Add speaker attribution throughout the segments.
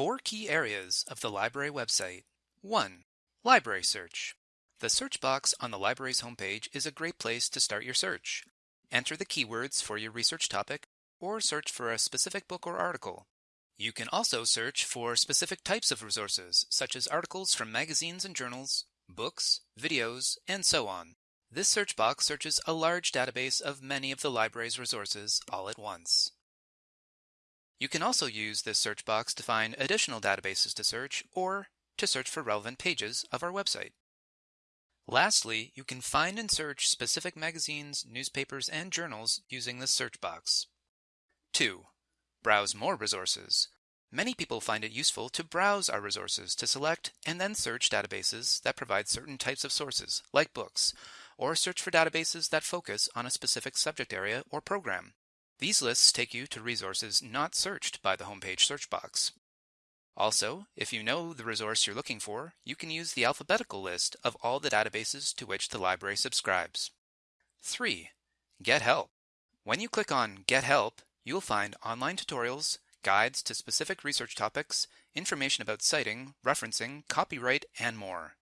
Speaker 1: Four key areas of the library website. 1. Library search. The search box on the library's homepage is a great place to start your search. Enter the keywords for your research topic or search for a specific book or article. You can also search for specific types of resources, such as articles from magazines and journals, books, videos, and so on. This search box searches a large database of many of the library's resources all at once. You can also use this search box to find additional databases to search or to search for relevant pages of our website. Lastly, you can find and search specific magazines, newspapers, and journals using this search box. 2. Browse more resources. Many people find it useful to browse our resources to select and then search databases that provide certain types of sources, like books, or search for databases that focus on a specific subject area or program. These lists take you to resources not searched by the homepage search box. Also, if you know the resource you're looking for, you can use the alphabetical list of all the databases to which the library subscribes. 3. Get Help. When you click on Get Help, you will find online tutorials, guides to specific research topics, information about citing, referencing, copyright, and more.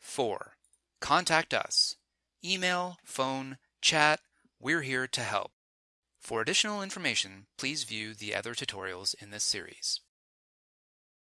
Speaker 1: 4. Contact us. Email, phone, chat, we're here to help. For additional information, please view the other tutorials in this series.